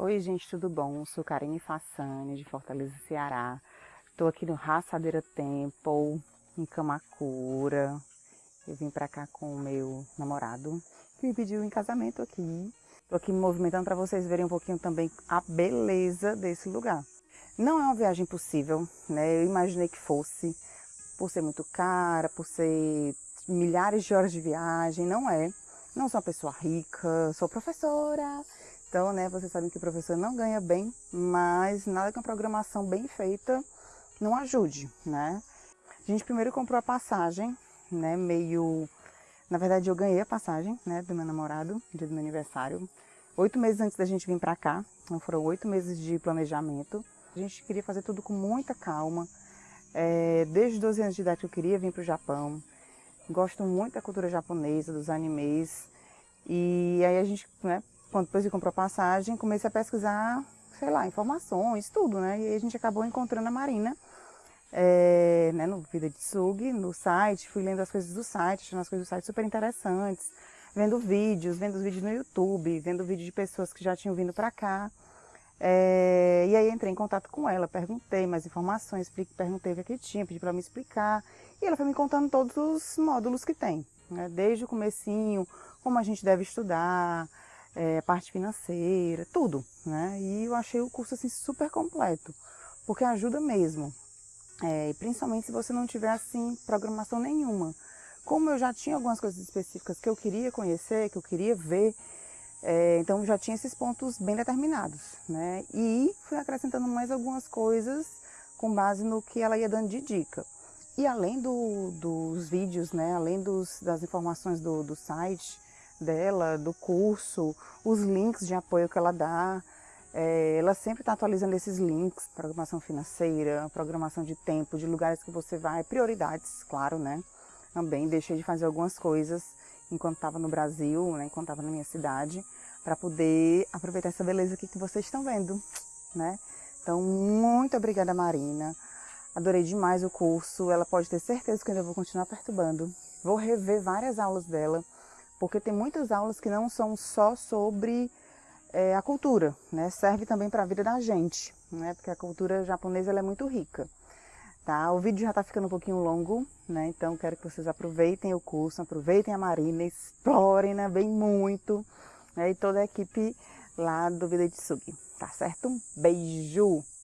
Oi gente, tudo bom? Sou Karine Fassani, de Fortaleza, Ceará. Estou aqui no Raçadeira Temple, em Camacura. Eu vim para cá com o meu namorado, que me pediu em casamento aqui. Estou aqui me movimentando para vocês verem um pouquinho também a beleza desse lugar. Não é uma viagem possível, né? Eu imaginei que fosse, por ser muito cara, por ser milhares de horas de viagem, não é. Não sou uma pessoa rica, sou professora, então, né, vocês sabem que o professor não ganha bem, mas nada que uma programação bem feita não ajude, né? A gente primeiro comprou a passagem, né, meio... Na verdade, eu ganhei a passagem, né, do meu namorado, dia do meu aniversário, oito meses antes da gente vir para cá, então foram oito meses de planejamento. A gente queria fazer tudo com muita calma, é, desde 12 anos de idade eu queria vir para o Japão, gosto muito da cultura japonesa, dos animes, e aí a gente, né, quando depois de comprar passagem, comecei a pesquisar, sei lá, informações, tudo, né? E a gente acabou encontrando a Marina, é, né, no Vida de Sug, no site, fui lendo as coisas do site, achando as coisas do site super interessantes, vendo vídeos, vendo os vídeos no YouTube, vendo vídeos de pessoas que já tinham vindo para cá. É, e aí entrei em contato com ela, perguntei mais informações, perguntei o que, é que tinha, pedi para me explicar. E ela foi me contando todos os módulos que tem, né? desde o comecinho, como a gente deve estudar, é, parte financeira, tudo, né? E eu achei o curso assim super completo, porque ajuda mesmo, é, principalmente se você não tiver assim programação nenhuma. Como eu já tinha algumas coisas específicas que eu queria conhecer, que eu queria ver, é, então já tinha esses pontos bem determinados, né? E fui acrescentando mais algumas coisas com base no que ela ia dando de dica. E além do, dos vídeos, né, além dos, das informações do, do site, dela, do curso, os links de apoio que ela dá. É, ela sempre está atualizando esses links, programação financeira, programação de tempo, de lugares que você vai, prioridades, claro, né? Também deixei de fazer algumas coisas enquanto estava no Brasil, né, enquanto estava na minha cidade, para poder aproveitar essa beleza aqui que vocês estão vendo, né? Então, muito obrigada, Marina. Adorei demais o curso. Ela pode ter certeza que eu ainda vou continuar perturbando. Vou rever várias aulas dela porque tem muitas aulas que não são só sobre é, a cultura, né? serve também para a vida da gente, né? porque a cultura japonesa é muito rica. Tá? O vídeo já está ficando um pouquinho longo, né? então quero que vocês aproveitem o curso, aproveitem a Marina, explorem né? bem muito, né? e toda a equipe lá do Vida de Sugi, tá certo? Beijo!